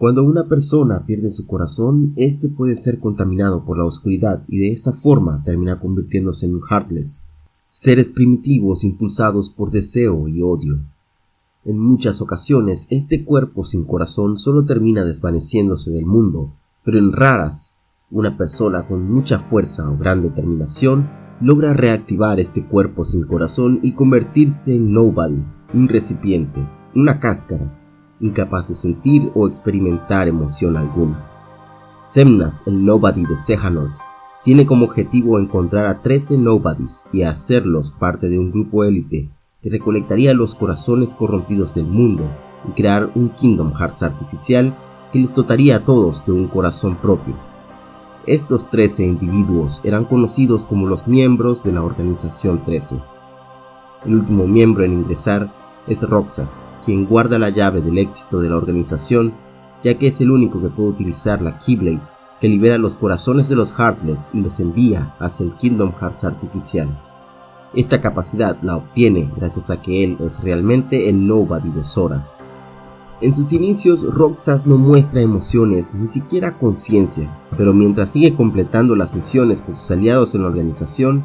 Cuando una persona pierde su corazón, este puede ser contaminado por la oscuridad y de esa forma termina convirtiéndose en un Heartless, seres primitivos impulsados por deseo y odio. En muchas ocasiones, este cuerpo sin corazón solo termina desvaneciéndose del mundo, pero en raras, una persona con mucha fuerza o gran determinación logra reactivar este cuerpo sin corazón y convertirse en nobody, un recipiente, una cáscara, incapaz de sentir o experimentar emoción alguna. Semnas, el Nobody de Sejanort, tiene como objetivo encontrar a 13 Nobodies y hacerlos parte de un grupo élite que recolectaría los corazones corrompidos del mundo y crear un Kingdom Hearts artificial que les dotaría a todos de un corazón propio. Estos 13 individuos eran conocidos como los miembros de la Organización 13. El último miembro en ingresar es Roxas, quien guarda la llave del éxito de la organización, ya que es el único que puede utilizar la Keyblade, que libera los corazones de los Heartless y los envía hacia el Kingdom Hearts artificial. Esta capacidad la obtiene gracias a que él es realmente el Nobody de Sora. En sus inicios, Roxas no muestra emociones ni siquiera conciencia, pero mientras sigue completando las misiones con sus aliados en la organización,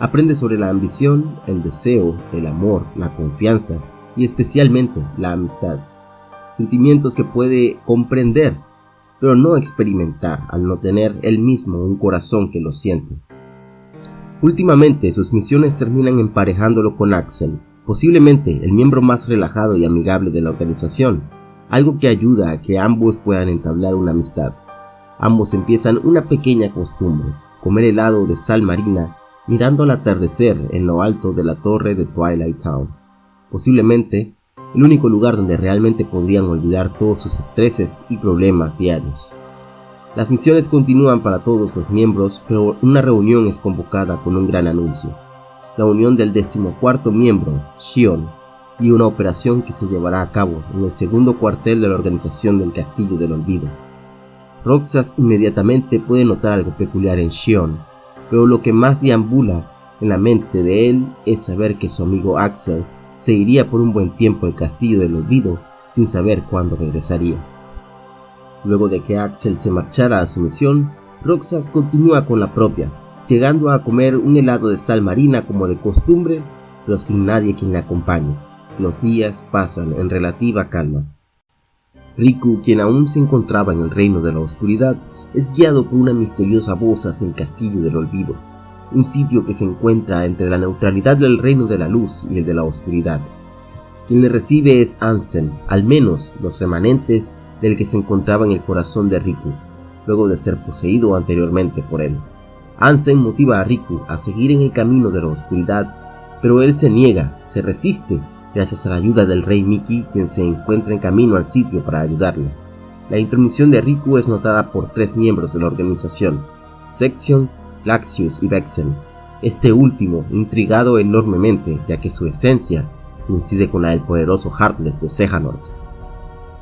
aprende sobre la ambición, el deseo, el amor, la confianza y especialmente la amistad. Sentimientos que puede comprender, pero no experimentar al no tener él mismo un corazón que lo siente. Últimamente sus misiones terminan emparejándolo con Axel, posiblemente el miembro más relajado y amigable de la organización, algo que ayuda a que ambos puedan entablar una amistad. Ambos empiezan una pequeña costumbre, comer helado de sal marina mirando al atardecer en lo alto de la torre de Twilight Town posiblemente el único lugar donde realmente podrían olvidar todos sus estreses y problemas diarios. Las misiones continúan para todos los miembros, pero una reunión es convocada con un gran anuncio. La unión del decimocuarto miembro, Shion, y una operación que se llevará a cabo en el segundo cuartel de la organización del Castillo del Olvido. Roxas inmediatamente puede notar algo peculiar en Shion, pero lo que más deambula en la mente de él es saber que su amigo Axel se iría por un buen tiempo al castillo del olvido sin saber cuándo regresaría. Luego de que Axel se marchara a su misión, Roxas continúa con la propia, llegando a comer un helado de sal marina como de costumbre, pero sin nadie quien le acompañe. Los días pasan en relativa calma. Riku, quien aún se encontraba en el reino de la oscuridad, es guiado por una misteriosa voz hacia el castillo del olvido, un sitio que se encuentra entre la neutralidad del reino de la luz y el de la oscuridad. Quien le recibe es Ansem, al menos los remanentes del que se encontraba en el corazón de Riku, luego de ser poseído anteriormente por él. Ansem motiva a Riku a seguir en el camino de la oscuridad, pero él se niega, se resiste, gracias a la ayuda del rey Miki, quien se encuentra en camino al sitio para ayudarle. La intromisión de Riku es notada por tres miembros de la organización, Section, Laxius y Vexen, este último intrigado enormemente ya que su esencia coincide con la del poderoso Heartless de Sejanort.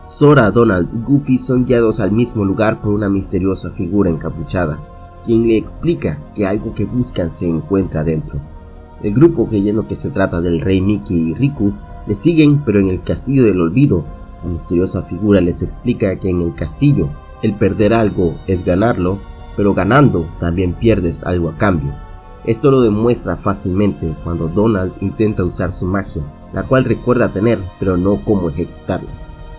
Sora, Donald y Goofy son guiados al mismo lugar por una misteriosa figura encapuchada, quien le explica que algo que buscan se encuentra dentro. El grupo, creyendo que se trata del rey Mickey y Riku, le siguen pero en el castillo del olvido, la misteriosa figura les explica que en el castillo el perder algo es ganarlo pero ganando también pierdes algo a cambio. Esto lo demuestra fácilmente cuando Donald intenta usar su magia, la cual recuerda tener, pero no cómo ejecutarla.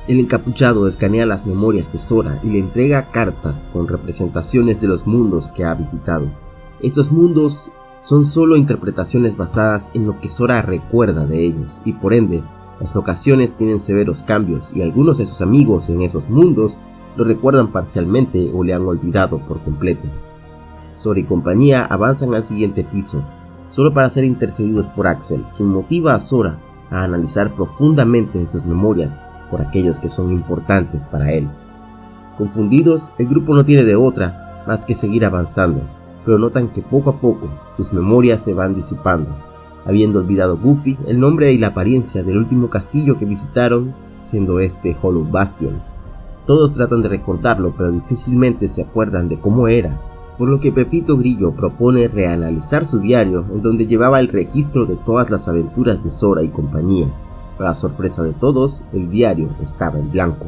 El encapuchado escanea las memorias de Sora y le entrega cartas con representaciones de los mundos que ha visitado. Estos mundos son solo interpretaciones basadas en lo que Sora recuerda de ellos y por ende, las locaciones tienen severos cambios y algunos de sus amigos en esos mundos lo recuerdan parcialmente o le han olvidado por completo. Sora y compañía avanzan al siguiente piso, solo para ser intercedidos por Axel, quien motiva a Sora a analizar profundamente en sus memorias por aquellos que son importantes para él. Confundidos, el grupo no tiene de otra más que seguir avanzando, pero notan que poco a poco sus memorias se van disipando, habiendo olvidado Goofy el nombre y la apariencia del último castillo que visitaron, siendo este Hollow Bastion, todos tratan de recordarlo, pero difícilmente se acuerdan de cómo era, por lo que Pepito Grillo propone reanalizar su diario en donde llevaba el registro de todas las aventuras de Sora y compañía. Para sorpresa de todos, el diario estaba en blanco.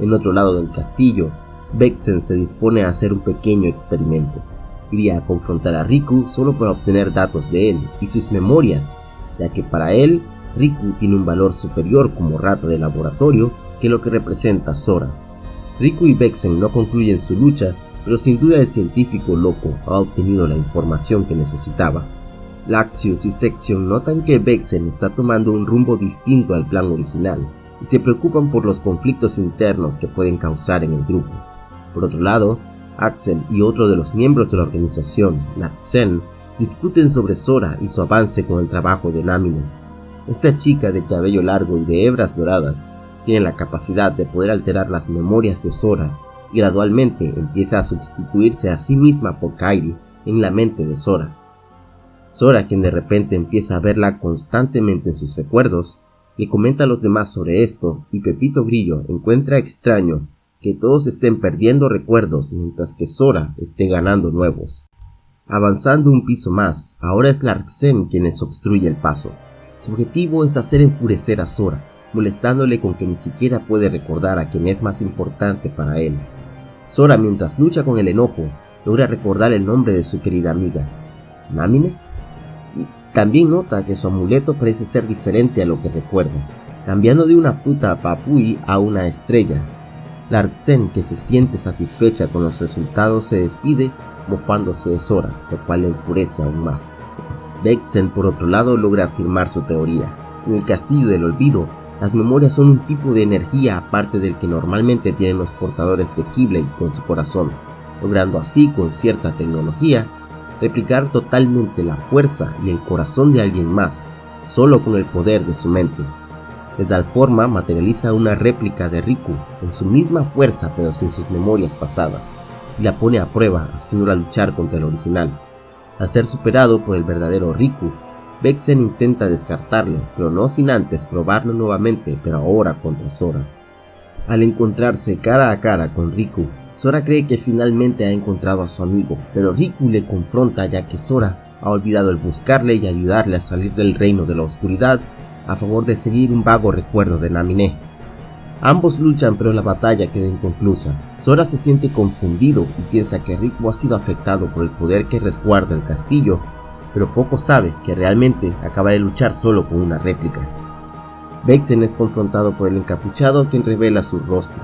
En otro lado del castillo, Vexen se dispone a hacer un pequeño experimento. Iría a confrontar a Riku solo para obtener datos de él y sus memorias, ya que para él, Riku tiene un valor superior como rata de laboratorio que lo que representa Sora. Riku y Vexen no concluyen su lucha, pero sin duda el científico loco ha obtenido la información que necesitaba. Laxius y Section notan que Vexen está tomando un rumbo distinto al plan original y se preocupan por los conflictos internos que pueden causar en el grupo. Por otro lado, Axel y otro de los miembros de la organización, Larsen, discuten sobre Sora y su avance con el trabajo de Namine. Esta chica de cabello largo y de hebras doradas tiene la capacidad de poder alterar las memorias de Sora y gradualmente empieza a sustituirse a sí misma por Kairi en la mente de Sora. Sora, quien de repente empieza a verla constantemente en sus recuerdos, le comenta a los demás sobre esto y Pepito Grillo encuentra extraño que todos estén perdiendo recuerdos mientras que Sora esté ganando nuevos. Avanzando un piso más, ahora es Larsen quien les obstruye el paso. Su objetivo es hacer enfurecer a Sora, molestándole con que ni siquiera puede recordar a quien es más importante para él. Sora, mientras lucha con el enojo, logra recordar el nombre de su querida amiga, Namine. También nota que su amuleto parece ser diferente a lo que recuerda, cambiando de una fruta papui a una estrella, Larsen, que se siente satisfecha con los resultados, se despide mofándose de Sora, lo cual le enfurece aún más. Vexen, por otro lado, logra afirmar su teoría. En el Castillo del Olvido, las memorias son un tipo de energía aparte del que normalmente tienen los portadores de Keyblade con su corazón, logrando así, con cierta tecnología, replicar totalmente la fuerza y el corazón de alguien más, solo con el poder de su mente. De tal forma materializa una réplica de Riku con su misma fuerza pero sin sus memorias pasadas, y la pone a prueba haciéndola luchar contra el original. Al ser superado por el verdadero Riku, Vexen intenta descartarle, pero no sin antes probarlo nuevamente, pero ahora contra Sora. Al encontrarse cara a cara con Riku, Sora cree que finalmente ha encontrado a su amigo, pero Riku le confronta ya que Sora ha olvidado el buscarle y ayudarle a salir del reino de la oscuridad a favor de seguir un vago recuerdo de Naminé. Ambos luchan pero la batalla queda inconclusa. Sora se siente confundido y piensa que Riku ha sido afectado por el poder que resguarda el castillo, pero poco sabe que realmente acaba de luchar solo con una réplica. Vexen es confrontado por el encapuchado quien revela su rostro,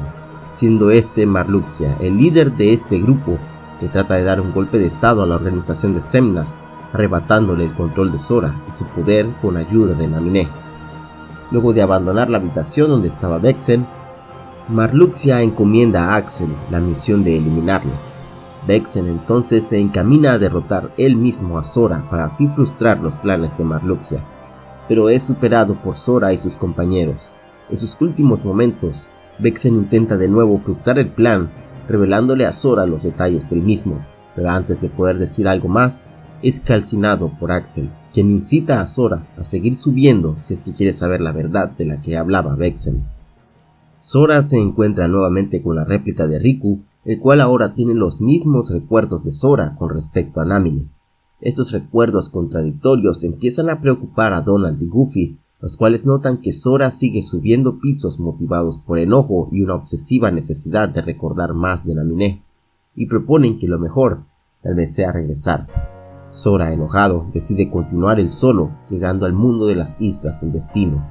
siendo este Marluxia, el líder de este grupo que trata de dar un golpe de estado a la organización de Semnas, arrebatándole el control de Sora y su poder con ayuda de Naminé. Luego de abandonar la habitación donde estaba Vexen, Marluxia encomienda a Axel la misión de eliminarlo. Vexen entonces se encamina a derrotar él mismo a Sora para así frustrar los planes de Marluxia, pero es superado por Sora y sus compañeros. En sus últimos momentos, Vexen intenta de nuevo frustrar el plan, revelándole a Sora los detalles del mismo, pero antes de poder decir algo más, es calcinado por Axel, quien incita a Sora a seguir subiendo si es que quiere saber la verdad de la que hablaba Vexen. Sora se encuentra nuevamente con la réplica de Riku, el cual ahora tiene los mismos recuerdos de Sora con respecto a Namine. Estos recuerdos contradictorios empiezan a preocupar a Donald y Goofy, los cuales notan que Sora sigue subiendo pisos motivados por enojo y una obsesiva necesidad de recordar más de Naminé, y proponen que lo mejor tal vez sea regresar, Sora, enojado, decide continuar el solo, llegando al mundo de las islas del destino.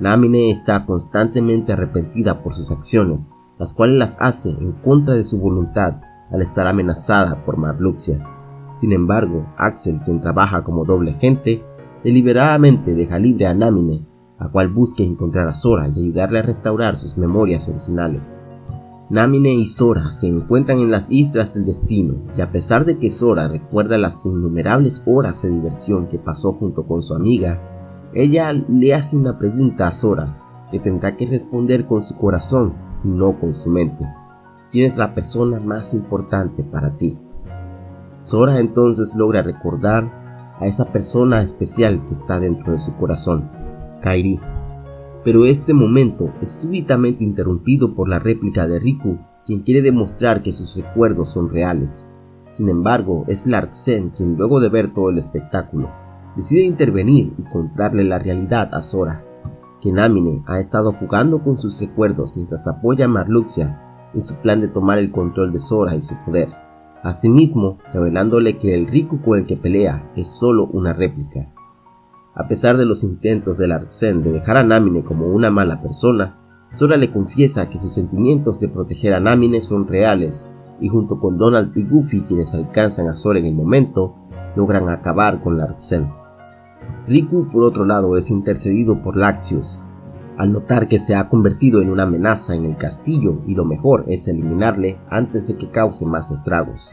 Namine está constantemente arrepentida por sus acciones, las cuales las hace en contra de su voluntad al estar amenazada por Marluxia. Sin embargo, Axel, quien trabaja como doble agente, deliberadamente deja libre a Namine, a cual busca encontrar a Sora y ayudarle a restaurar sus memorias originales. Namine y Sora se encuentran en las Islas del Destino y a pesar de que Sora recuerda las innumerables horas de diversión que pasó junto con su amiga, ella le hace una pregunta a Sora que tendrá que responder con su corazón no con su mente. ¿Quién es la persona más importante para ti? Sora entonces logra recordar a esa persona especial que está dentro de su corazón, Kairi pero este momento es súbitamente interrumpido por la réplica de Riku, quien quiere demostrar que sus recuerdos son reales. Sin embargo, es Larsen quien luego de ver todo el espectáculo, decide intervenir y contarle la realidad a Sora, que Namine ha estado jugando con sus recuerdos mientras apoya a Marluxia en su plan de tomar el control de Sora y su poder. Asimismo, revelándole que el Riku con el que pelea es solo una réplica. A pesar de los intentos de Larsen de dejar a Namine como una mala persona, Sora le confiesa que sus sentimientos de proteger a Namine son reales y junto con Donald y Goofy quienes alcanzan a Sora en el momento, logran acabar con Larsen. Riku por otro lado es intercedido por Laxius, al notar que se ha convertido en una amenaza en el castillo y lo mejor es eliminarle antes de que cause más estragos.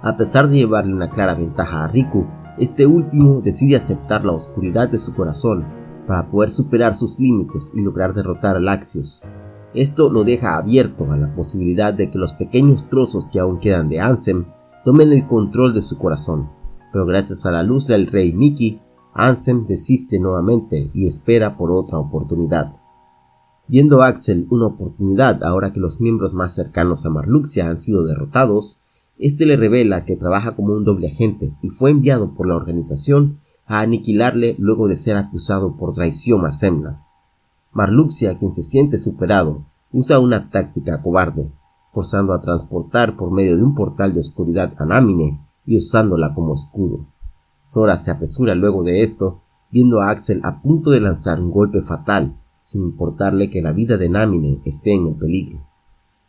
A pesar de llevarle una clara ventaja a Riku, este último decide aceptar la oscuridad de su corazón para poder superar sus límites y lograr derrotar a Laxius. Esto lo deja abierto a la posibilidad de que los pequeños trozos que aún quedan de Ansem tomen el control de su corazón, pero gracias a la luz del rey Mickey, Ansem desiste nuevamente y espera por otra oportunidad. Viendo Axel una oportunidad ahora que los miembros más cercanos a Marluxia han sido derrotados, este le revela que trabaja como un doble agente y fue enviado por la organización a aniquilarle luego de ser acusado por traición a Semnas. Marluxia, quien se siente superado, usa una táctica cobarde, forzando a transportar por medio de un portal de oscuridad a Namine y usándola como escudo. Sora se apresura luego de esto, viendo a Axel a punto de lanzar un golpe fatal, sin importarle que la vida de Namine esté en el peligro.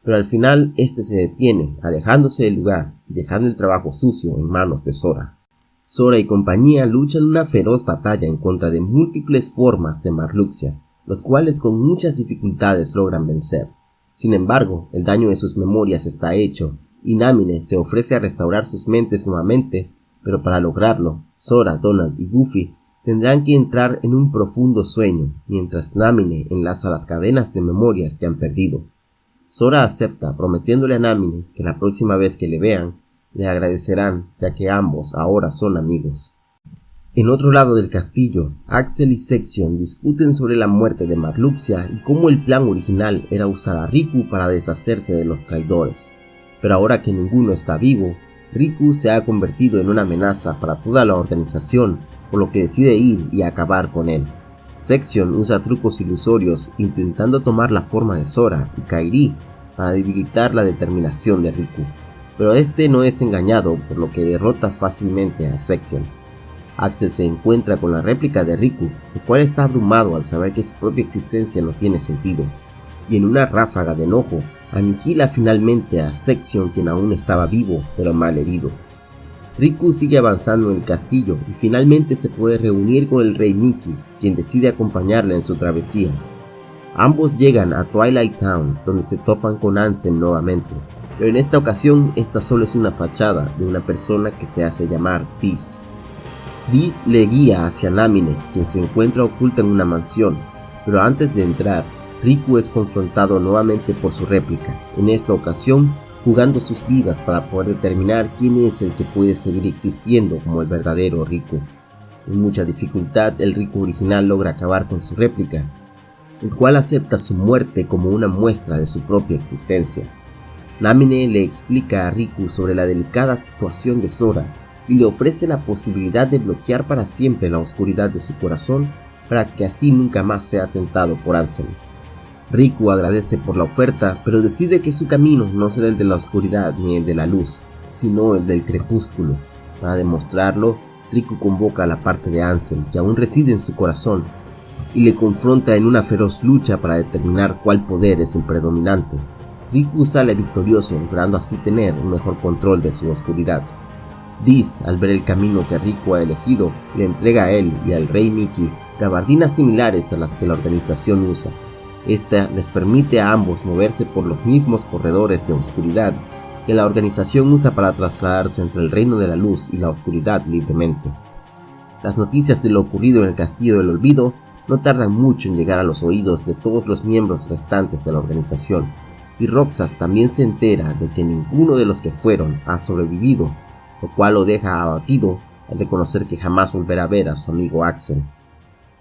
Pero al final este se detiene, alejándose del lugar y dejando el trabajo sucio en manos de Sora. Sora y compañía luchan una feroz batalla en contra de múltiples formas de Marluxia, los cuales con muchas dificultades logran vencer. Sin embargo, el daño de sus memorias está hecho, y Namine se ofrece a restaurar sus mentes nuevamente pero para lograrlo, Sora, Donald y Goofy tendrán que entrar en un profundo sueño, mientras Namine enlaza las cadenas de memorias que han perdido. Sora acepta, prometiéndole a Namine que la próxima vez que le vean, le agradecerán, ya que ambos ahora son amigos. En otro lado del castillo, Axel y Section discuten sobre la muerte de Marluxia y cómo el plan original era usar a Riku para deshacerse de los traidores. Pero ahora que ninguno está vivo, Riku se ha convertido en una amenaza para toda la organización, por lo que decide ir y acabar con él. Section usa trucos ilusorios intentando tomar la forma de Sora y Kairi para debilitar la determinación de Riku, pero este no es engañado por lo que derrota fácilmente a Section. Axel se encuentra con la réplica de Riku, el cual está abrumado al saber que su propia existencia no tiene sentido, y en una ráfaga de enojo aniquila finalmente a Section quien aún estaba vivo pero mal herido. Riku sigue avanzando en el castillo y finalmente se puede reunir con el rey Mickey, quien decide acompañarle en su travesía. Ambos llegan a Twilight Town, donde se topan con Ansem nuevamente, pero en esta ocasión esta solo es una fachada de una persona que se hace llamar Tis. Tis le guía hacia Namine, quien se encuentra oculta en una mansión, pero antes de entrar, Riku es confrontado nuevamente por su réplica, en esta ocasión jugando sus vidas para poder determinar quién es el que puede seguir existiendo como el verdadero Riku. En mucha dificultad el Riku original logra acabar con su réplica, el cual acepta su muerte como una muestra de su propia existencia. Namine le explica a Riku sobre la delicada situación de Sora y le ofrece la posibilidad de bloquear para siempre la oscuridad de su corazón para que así nunca más sea tentado por Ansem. Riku agradece por la oferta, pero decide que su camino no será el de la oscuridad ni el de la luz, sino el del crepúsculo. Para demostrarlo, Riku convoca a la parte de Ansem que aún reside en su corazón y le confronta en una feroz lucha para determinar cuál poder es el predominante. Riku sale victorioso, logrando así tener un mejor control de su oscuridad. Diz, al ver el camino que Riku ha elegido, le entrega a él y al rey Mickey gabardinas similares a las que la organización usa, esta les permite a ambos moverse por los mismos corredores de oscuridad que la organización usa para trasladarse entre el reino de la luz y la oscuridad libremente. Las noticias de lo ocurrido en el Castillo del Olvido no tardan mucho en llegar a los oídos de todos los miembros restantes de la organización, y Roxas también se entera de que ninguno de los que fueron ha sobrevivido, lo cual lo deja abatido al reconocer que jamás volverá a ver a su amigo Axel.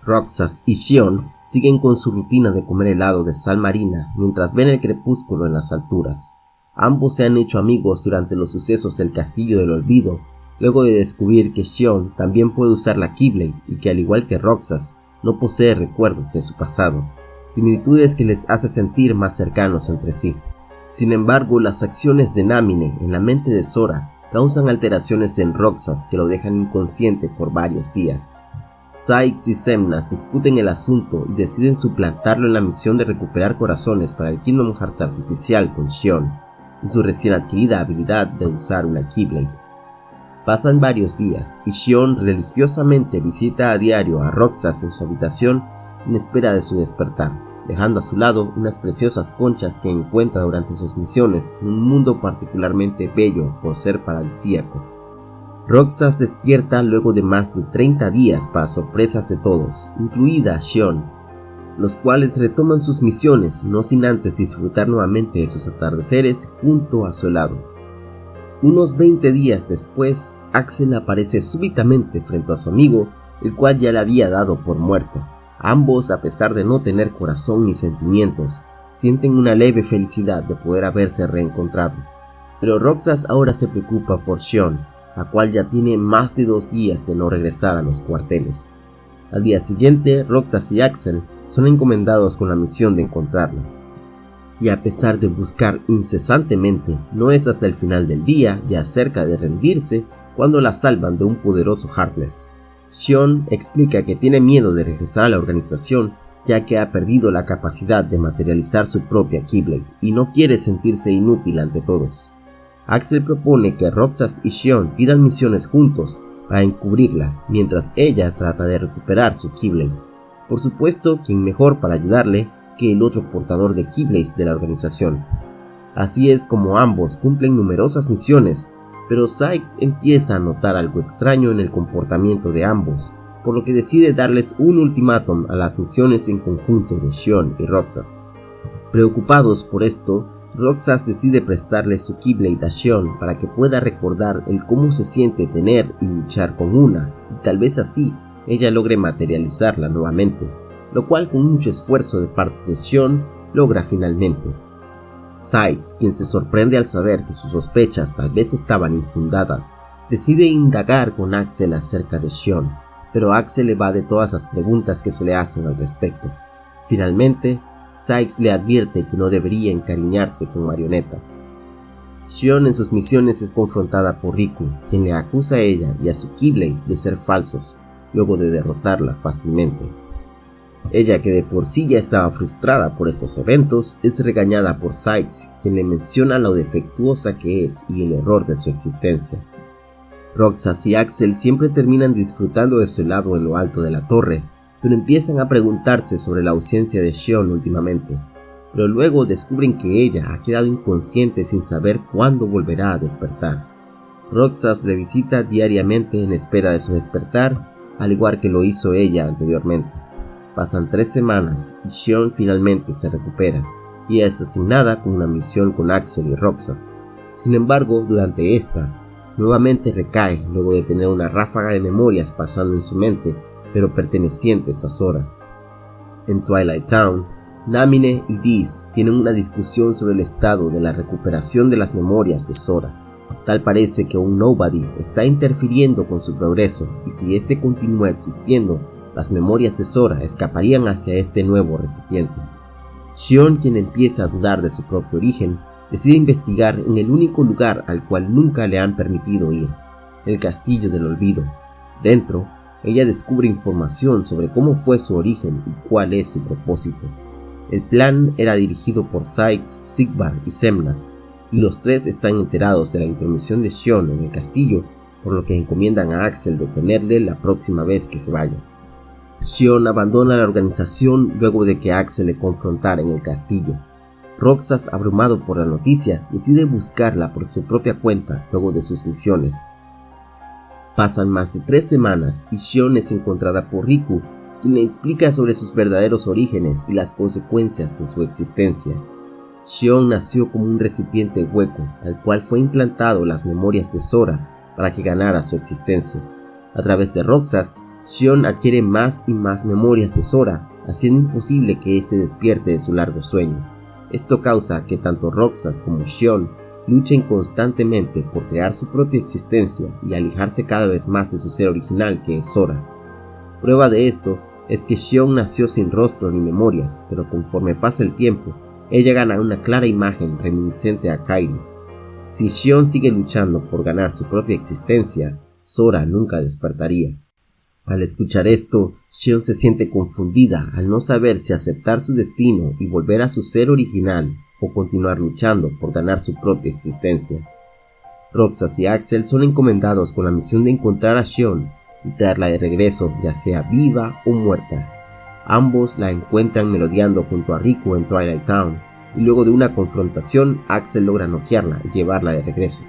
Roxas y Shion siguen con su rutina de comer helado de sal marina mientras ven el crepúsculo en las alturas. Ambos se han hecho amigos durante los sucesos del Castillo del Olvido, luego de descubrir que Shion también puede usar la Keyblade y que al igual que Roxas, no posee recuerdos de su pasado, similitudes que les hace sentir más cercanos entre sí. Sin embargo, las acciones de Namine en la mente de Sora causan alteraciones en Roxas que lo dejan inconsciente por varios días. Sykes y Semnas discuten el asunto y deciden suplantarlo en la misión de recuperar corazones para el Kingdom Hearts artificial con Shion y su recién adquirida habilidad de usar una Keyblade. Pasan varios días y Shion religiosamente visita a diario a Roxas en su habitación en espera de su despertar, dejando a su lado unas preciosas conchas que encuentra durante sus misiones en un mundo particularmente bello por ser paradisíaco. Roxas despierta luego de más de 30 días para sorpresas de todos, incluida Shion, los cuales retoman sus misiones no sin antes disfrutar nuevamente de sus atardeceres junto a su lado. Unos 20 días después, Axel aparece súbitamente frente a su amigo, el cual ya le había dado por muerto. Ambos, a pesar de no tener corazón ni sentimientos, sienten una leve felicidad de poder haberse reencontrado. Pero Roxas ahora se preocupa por Shion, la cual ya tiene más de dos días de no regresar a los cuarteles. Al día siguiente, Roxas y Axel son encomendados con la misión de encontrarla. Y a pesar de buscar incesantemente, no es hasta el final del día, ya cerca de rendirse, cuando la salvan de un poderoso Heartless. Shion explica que tiene miedo de regresar a la organización ya que ha perdido la capacidad de materializar su propia Keyblade y no quiere sentirse inútil ante todos. Axel propone que Roxas y Shion pidan misiones juntos para encubrirla mientras ella trata de recuperar su Keyblade. Por supuesto, quien mejor para ayudarle que el otro portador de Keyblades de la organización. Así es como ambos cumplen numerosas misiones pero Sykes empieza a notar algo extraño en el comportamiento de ambos, por lo que decide darles un ultimátum a las misiones en conjunto de Shion y Roxas. Preocupados por esto, Roxas decide prestarle su Keyblade a Shion para que pueda recordar el cómo se siente tener y luchar con una, y tal vez así ella logre materializarla nuevamente, lo cual con mucho esfuerzo de parte de Shion logra finalmente. Sykes, quien se sorprende al saber que sus sospechas tal vez estaban infundadas, decide indagar con Axel acerca de Shion, pero Axel evade todas las preguntas que se le hacen al respecto. Finalmente, Sykes le advierte que no debería encariñarse con marionetas. Shion en sus misiones es confrontada por Riku, quien le acusa a ella y a su Keyblade de ser falsos, luego de derrotarla fácilmente. Ella, que de por sí ya estaba frustrada por estos eventos, es regañada por Sykes, quien le menciona lo defectuosa que es y el error de su existencia. Roxas y Axel siempre terminan disfrutando de su helado en lo alto de la torre, pero empiezan a preguntarse sobre la ausencia de Shion últimamente. Pero luego descubren que ella ha quedado inconsciente sin saber cuándo volverá a despertar. Roxas le visita diariamente en espera de su despertar, al igual que lo hizo ella anteriormente. Pasan tres semanas y Shion finalmente se recupera y es asignada con una misión con Axel y Roxas. Sin embargo, durante esta, nuevamente recae luego de tener una ráfaga de memorias pasando en su mente, pero pertenecientes a Sora. En Twilight Town, Namine y Diz tienen una discusión sobre el estado de la recuperación de las memorias de Sora. Tal parece que un Nobody está interfiriendo con su progreso y si este continúa existiendo, las memorias de Sora escaparían hacia este nuevo recipiente. Shion, quien empieza a dudar de su propio origen, decide investigar en el único lugar al cual nunca le han permitido ir, el Castillo del Olvido. Dentro, ella descubre información sobre cómo fue su origen y cuál es su propósito. El plan era dirigido por Sykes, Sigvar y Semnas, y los tres están enterados de la intermisión de Shion en el castillo, por lo que encomiendan a Axel detenerle la próxima vez que se vaya. Shion abandona la organización luego de que Axel le confrontara en el castillo. Roxas, abrumado por la noticia, decide buscarla por su propia cuenta luego de sus misiones. Pasan más de tres semanas y Shion es encontrada por Riku, quien le explica sobre sus verdaderos orígenes y las consecuencias de su existencia. Shion nació como un recipiente hueco al cual fue implantado las memorias de Sora para que ganara su existencia. A través de Roxas, Shion adquiere más y más memorias de Sora, haciendo imposible que éste despierte de su largo sueño. Esto causa que tanto Roxas como Shion luchen constantemente por crear su propia existencia y alejarse cada vez más de su ser original que es Sora. Prueba de esto es que Xion nació sin rostro ni memorias, pero conforme pasa el tiempo, ella gana una clara imagen reminiscente a Kairi. Si Xion sigue luchando por ganar su propia existencia, Sora nunca despertaría. Al escuchar esto, Xion se siente confundida al no saber si aceptar su destino y volver a su ser original o continuar luchando por ganar su propia existencia. Roxas y Axel son encomendados con la misión de encontrar a Xion y traerla de regreso, ya sea viva o muerta. Ambos la encuentran melodeando junto a Riku en Twilight Town, y luego de una confrontación, Axel logra noquearla y llevarla de regreso.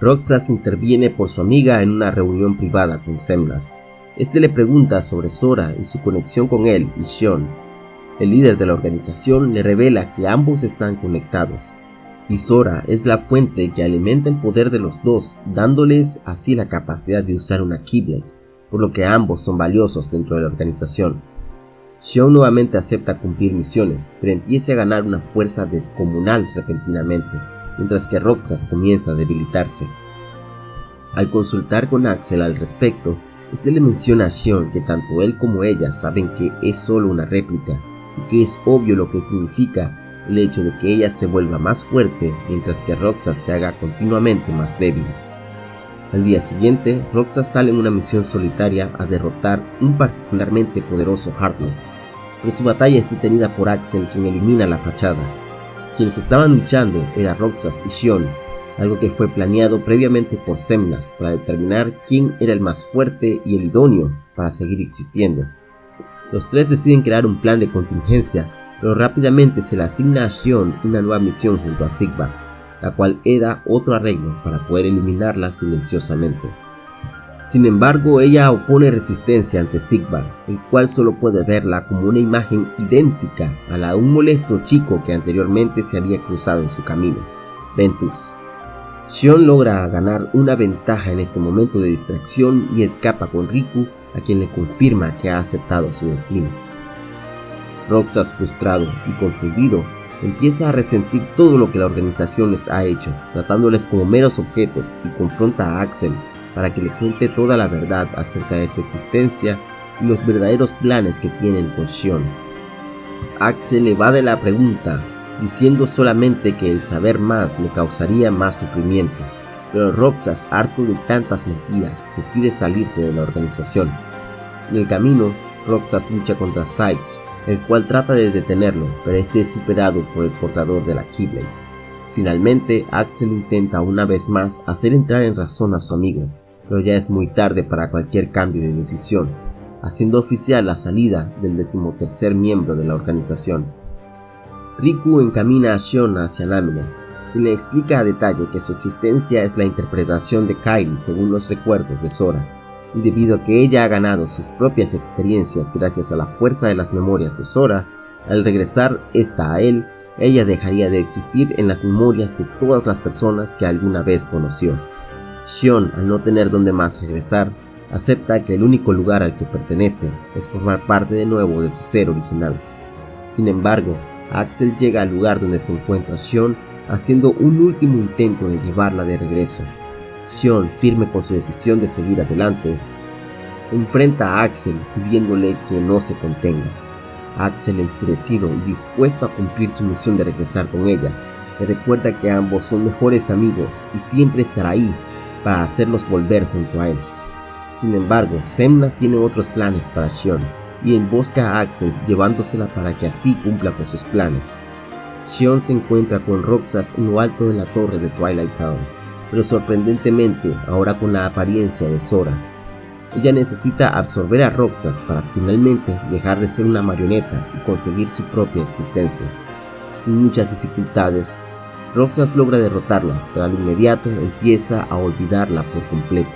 Roxas interviene por su amiga en una reunión privada con Semnas. Este le pregunta sobre Sora y su conexión con él y Shion. El líder de la organización le revela que ambos están conectados, y es la fuente que alimenta el poder de los dos, dándoles así la capacidad de usar una Keyblade, por lo que ambos son valiosos dentro de la organización. Xion nuevamente acepta cumplir misiones, pero empieza a ganar una fuerza descomunal repentinamente, mientras que Roxas comienza a debilitarse. Al consultar con Axel al respecto, este le menciona a Xion que tanto él como ella saben que es solo una réplica, que es obvio lo que significa el hecho de que ella se vuelva más fuerte mientras que Roxas se haga continuamente más débil. Al día siguiente, Roxas sale en una misión solitaria a derrotar un particularmente poderoso Heartless, pero su batalla es detenida por Axel quien elimina la fachada. Quienes estaban luchando eran Roxas y Shion, algo que fue planeado previamente por Semnas para determinar quién era el más fuerte y el idóneo para seguir existiendo. Los tres deciden crear un plan de contingencia pero rápidamente se le asigna a Xion una nueva misión junto a Sigvar, la cual era otro arreglo para poder eliminarla silenciosamente. Sin embargo, ella opone resistencia ante Sigvar, el cual solo puede verla como una imagen idéntica a la de un molesto chico que anteriormente se había cruzado en su camino, Ventus. Xion logra ganar una ventaja en este momento de distracción y escapa con Riku, a quien le confirma que ha aceptado su destino. Roxas, frustrado y confundido, empieza a resentir todo lo que la organización les ha hecho, tratándoles como meros objetos y confronta a Axel para que le cuente toda la verdad acerca de su existencia y los verdaderos planes que tienen con Shion. Axel evade la pregunta, diciendo solamente que el saber más le causaría más sufrimiento, pero Roxas, harto de tantas mentiras, decide salirse de la organización. En el camino, Roxas lucha contra Sykes, el cual trata de detenerlo, pero este es superado por el portador de la Keyblade. Finalmente, Axel intenta una vez más hacer entrar en razón a su amigo, pero ya es muy tarde para cualquier cambio de decisión, haciendo oficial la salida del decimotercer miembro de la organización. Riku encamina a Shion hacia Namine, y le explica a detalle que su existencia es la interpretación de Kylie según los recuerdos de Sora, y debido a que ella ha ganado sus propias experiencias gracias a la fuerza de las memorias de Sora, al regresar esta a él, ella dejaría de existir en las memorias de todas las personas que alguna vez conoció. Shion, al no tener donde más regresar, acepta que el único lugar al que pertenece es formar parte de nuevo de su ser original. Sin embargo, Axel llega al lugar donde se encuentra Shion haciendo un último intento de llevarla de regreso, Xion, firme con su decisión de seguir adelante, enfrenta a Axel pidiéndole que no se contenga. Axel, enfurecido y dispuesto a cumplir su misión de regresar con ella, le recuerda que ambos son mejores amigos y siempre estará ahí para hacerlos volver junto a él. Sin embargo, Semnas tiene otros planes para Xion y embosca a Axel llevándosela para que así cumpla con sus planes. Xion se encuentra con Roxas en lo alto de la torre de Twilight Town pero sorprendentemente ahora con la apariencia de Sora. Ella necesita absorber a Roxas para finalmente dejar de ser una marioneta y conseguir su propia existencia. Con muchas dificultades, Roxas logra derrotarla, pero al inmediato empieza a olvidarla por completo.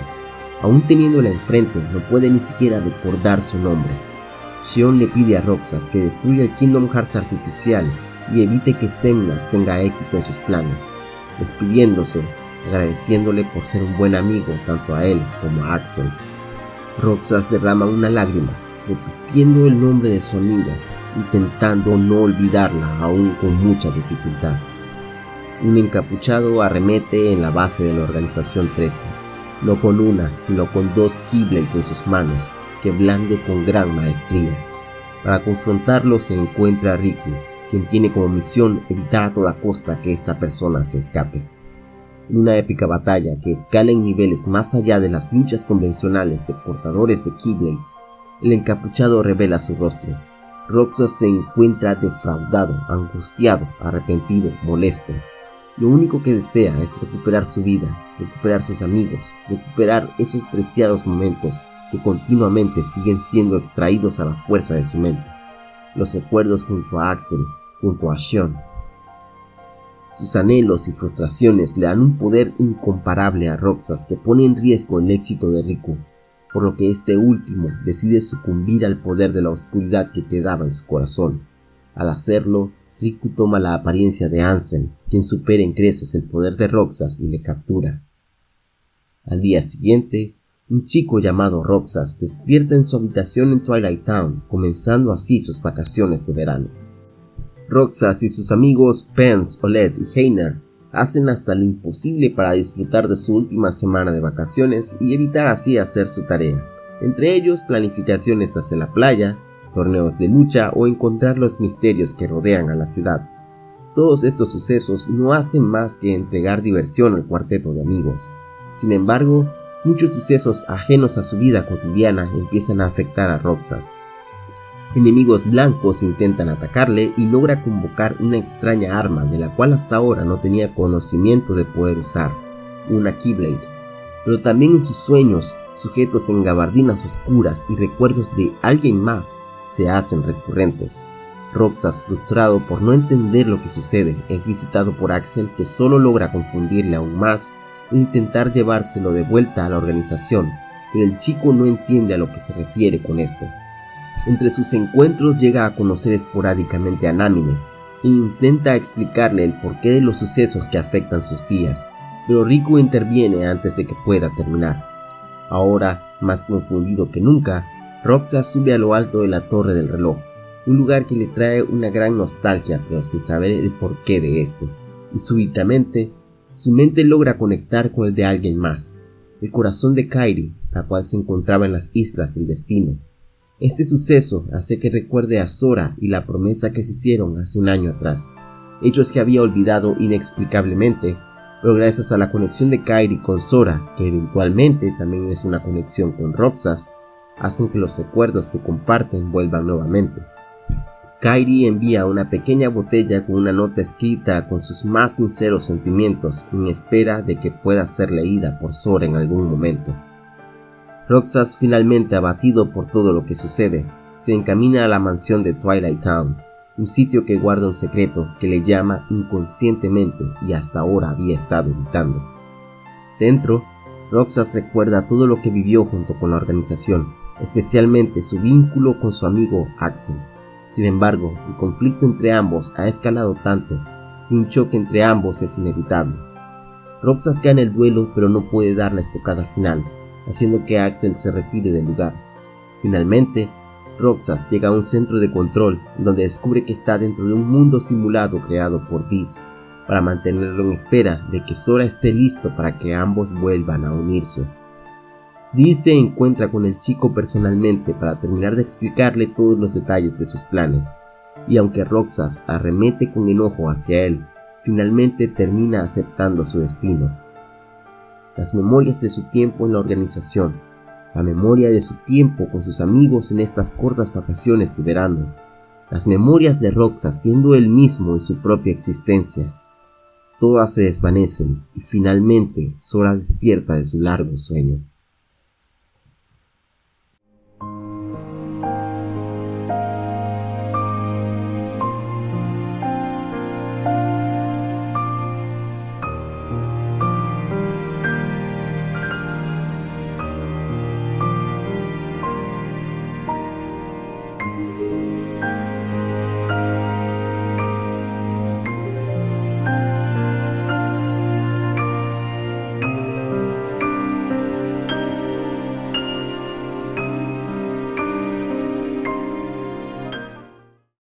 Aún teniéndola enfrente, no puede ni siquiera recordar su nombre. Xion le pide a Roxas que destruya el Kingdom Hearts artificial y evite que Semnas tenga éxito en sus planes, despidiéndose agradeciéndole por ser un buen amigo tanto a él como a Axel. Roxas derrama una lágrima, repitiendo el nombre de su amiga, intentando no olvidarla aún con mucha dificultad. Un encapuchado arremete en la base de la organización 13, no con una, sino con dos Keyblades en sus manos, que blande con gran maestría. Para confrontarlo se encuentra Riku, quien tiene como misión evitar a toda costa que esta persona se escape. En una épica batalla que escala en niveles más allá de las luchas convencionales de portadores de Keyblades, el encapuchado revela su rostro. Roxas se encuentra defraudado, angustiado, arrepentido, molesto. Lo único que desea es recuperar su vida, recuperar sus amigos, recuperar esos preciados momentos que continuamente siguen siendo extraídos a la fuerza de su mente. Los recuerdos junto a Axel, junto a Sean. Sus anhelos y frustraciones le dan un poder incomparable a Roxas que pone en riesgo el éxito de Riku, por lo que este último decide sucumbir al poder de la oscuridad que quedaba en su corazón. Al hacerlo, Riku toma la apariencia de Ansem, quien supera en creces el poder de Roxas y le captura. Al día siguiente, un chico llamado Roxas despierta en su habitación en Twilight Town, comenzando así sus vacaciones de verano. Roxas y sus amigos Pence, Oled y Heiner hacen hasta lo imposible para disfrutar de su última semana de vacaciones y evitar así hacer su tarea, entre ellos planificaciones hacia la playa, torneos de lucha o encontrar los misterios que rodean a la ciudad. Todos estos sucesos no hacen más que entregar diversión al cuarteto de amigos. Sin embargo, muchos sucesos ajenos a su vida cotidiana empiezan a afectar a Roxas. Enemigos blancos intentan atacarle y logra convocar una extraña arma de la cual hasta ahora no tenía conocimiento de poder usar, una Keyblade. Pero también en sus sueños, sujetos en gabardinas oscuras y recuerdos de alguien más se hacen recurrentes. Roxas, frustrado por no entender lo que sucede, es visitado por Axel que solo logra confundirle aún más e intentar llevárselo de vuelta a la organización, pero el chico no entiende a lo que se refiere con esto. Entre sus encuentros llega a conocer esporádicamente a Namine e intenta explicarle el porqué de los sucesos que afectan sus días, pero Riku interviene antes de que pueda terminar. Ahora, más confundido que nunca, Roxa sube a lo alto de la torre del reloj, un lugar que le trae una gran nostalgia pero sin saber el porqué de esto, y súbitamente su mente logra conectar con el de alguien más, el corazón de Kairi, la cual se encontraba en las islas del destino, este suceso hace que recuerde a Sora y la promesa que se hicieron hace un año atrás, hechos que había olvidado inexplicablemente, pero gracias a la conexión de Kairi con Sora, que eventualmente también es una conexión con Roxas, hacen que los recuerdos que comparten vuelvan nuevamente. Kairi envía una pequeña botella con una nota escrita con sus más sinceros sentimientos en espera de que pueda ser leída por Sora en algún momento. Roxas, finalmente abatido por todo lo que sucede, se encamina a la mansión de Twilight Town, un sitio que guarda un secreto que le llama inconscientemente y hasta ahora había estado evitando. Dentro, Roxas recuerda todo lo que vivió junto con la organización, especialmente su vínculo con su amigo Axel. Sin embargo, el conflicto entre ambos ha escalado tanto que un choque entre ambos es inevitable. Roxas gana el duelo pero no puede dar la estocada final, haciendo que Axel se retire del lugar. Finalmente, Roxas llega a un centro de control donde descubre que está dentro de un mundo simulado creado por Diz para mantenerlo en espera de que Sora esté listo para que ambos vuelvan a unirse. Diz se encuentra con el chico personalmente para terminar de explicarle todos los detalles de sus planes, y aunque Roxas arremete con enojo hacia él, finalmente termina aceptando su destino las memorias de su tiempo en la organización, la memoria de su tiempo con sus amigos en estas cortas vacaciones de verano, las memorias de Roxa siendo él mismo y su propia existencia. Todas se desvanecen y finalmente Sora despierta de su largo sueño.